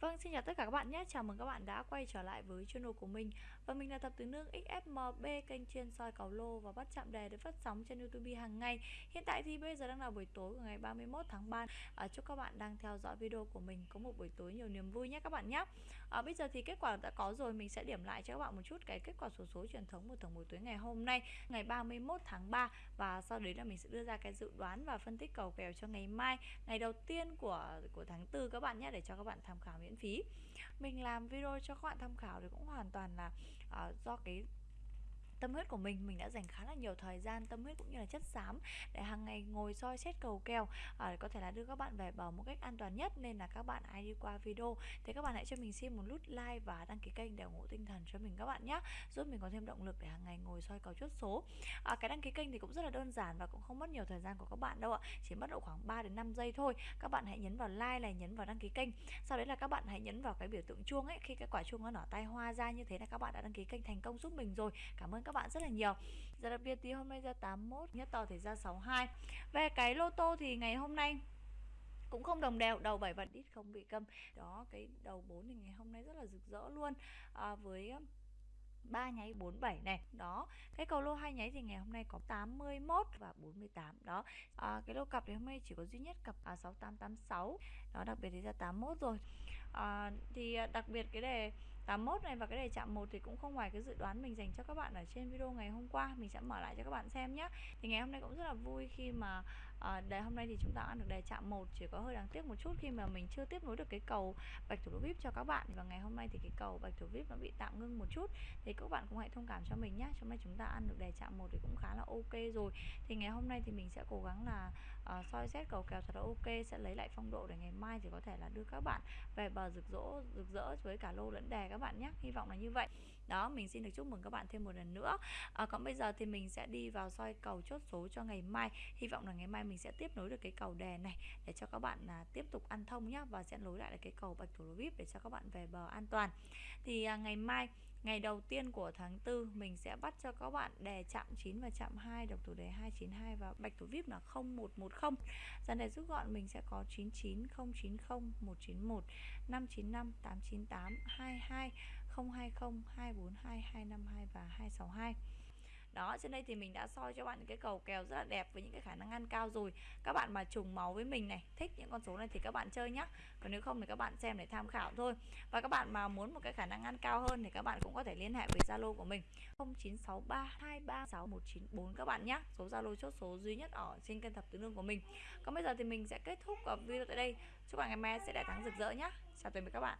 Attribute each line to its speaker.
Speaker 1: Vâng, xin chào tất cả các bạn nhé. Chào mừng các bạn đã quay trở lại với channel của mình. Và mình là tập Tứ Nương XFMB, kênh chuyên soi cầu lô và bắt chạm đề được phát sóng trên YouTube hàng ngày. Hiện tại thì bây giờ đang là buổi tối của ngày 31 tháng 3. À, chúc các bạn đang theo dõi video của mình có một buổi tối nhiều niềm vui nhé các bạn nhé. À, bây giờ thì kết quả đã có rồi, mình sẽ điểm lại cho các bạn một chút cái kết quả số số truyền thống của tổng buổi tối ngày hôm nay, ngày 31 tháng 3 và sau đấy là mình sẽ đưa ra cái dự đoán và phân tích cầu kèo cho ngày mai, ngày đầu tiên của của tháng 4 các bạn nhé để cho các bạn tham khảo miễn phí. Mình làm video cho các bạn tham khảo thì cũng hoàn toàn là uh, do cái tâm huyết của mình mình đã dành khá là nhiều thời gian tâm huyết cũng như là chất xám để hàng ngày ngồi soi xét cầu kèo à, để có thể là đưa các bạn về bờ một cách an toàn nhất. Nên là các bạn ai đi qua video. Thì các bạn hãy cho mình xin một nút like và đăng ký kênh để ủng hộ tinh thần cho mình các bạn nhé giúp mình có thêm động lực để hàng ngày ngồi soi cầu chốt số. À, cái đăng ký kênh thì cũng rất là đơn giản và cũng không mất nhiều thời gian của các bạn đâu ạ chỉ mất độ khoảng 3 đến 5 giây thôi. Các bạn hãy nhấn vào like này nhấn vào đăng ký kênh. Sau đấy là các bạn hãy nhấn vào cái biểu tượng chuông ấy. Khi cái quả chuông nó nở tay hoa ra như thế là các bạn đã đăng ký kênh thành công giúp mình rồi. Cảm ơn các các bạn rất là nhiều. Giờ đặc biệt thì hôm nay ra 81 Nhất to thì ra 62 Về cái lô tô thì ngày hôm nay cũng không đồng đều đầu 7 và đít không bị câm đó cái đầu 4 thì ngày hôm nay rất là rực rỡ luôn. À, với um, ba nháy 47 này. Đó cái cầu lô hai nháy thì ngày hôm nay có 81 và 48 đó à, cái lô cặp thì hôm nay chỉ có duy nhất cặp à, 6886 đó đặc biệt thì ra 81 rồi. À, thì à, đặc biệt cái đề 81 này và cái đề chạm 1 thì cũng không ngoài cái dự đoán mình dành cho các bạn ở trên video ngày hôm qua. Mình sẽ mở lại cho các bạn xem nhé thì ngày hôm nay cũng rất là vui khi mà à, đề hôm nay thì chúng ta ăn được đề chạm một chỉ có hơi đáng tiếc một chút khi mà mình chưa tiếp nối được cái cầu bạch thủ vip cho các bạn. Và ngày hôm nay thì cái cầu bạch thủ vip nó bị tạm ngưng một chút. Thì các bạn cũng hãy thông cảm cho mình nhé hôm nay chúng ta ăn được đề chạm một thì cũng khá là ok rồi. Thì ngày hôm nay thì mình sẽ cố gắng là uh, soi xét cầu kèo thật là ok sẽ lấy lại phong độ để ngày mai thì có thể là đưa các bạn về bờ rực rỡ rực rỡ với cả lô lẫn đề các bạn nhé hy vọng là như vậy. Đó mình xin được chúc mừng các bạn thêm một lần nữa. À, còn bây giờ thì mình sẽ đi vào soi cầu chốt số cho ngày mai. Hy vọng là ngày mai mình sẽ tiếp nối được cái cầu đèn này để cho các bạn à, tiếp tục ăn thông nhá và sẽ nối lại được cái cầu bạch thủ lô vip để cho các bạn về bờ an toàn. Thì à, ngày mai ngày đầu tiên của tháng 4 mình sẽ bắt cho các bạn đề chạm 9 và chạm 2 độc thủ đề 292 và bạch thủ vip là 0110 dàn đề rút gọn mình sẽ có 99 090 191 595 898 22 020 242 252 và 262 đó, trên đây thì mình đã soi cho bạn những cái cầu kèo rất là đẹp với những cái khả năng ăn cao rồi. Các bạn mà trùng máu với mình này, thích những con số này thì các bạn chơi nhá. Còn nếu không thì các bạn xem để tham khảo thôi. Và các bạn mà muốn một cái khả năng ăn cao hơn thì các bạn cũng có thể liên hệ với Zalo của mình 0963236194 các bạn nhé số Zalo chốt số duy nhất ở trên kênh thập tứ lương của mình. Còn bây giờ thì mình sẽ kết thúc video tại đây. Chúc bạn ngày mai sẽ đại thắng rực rỡ nhé chào tạm biệt các bạn.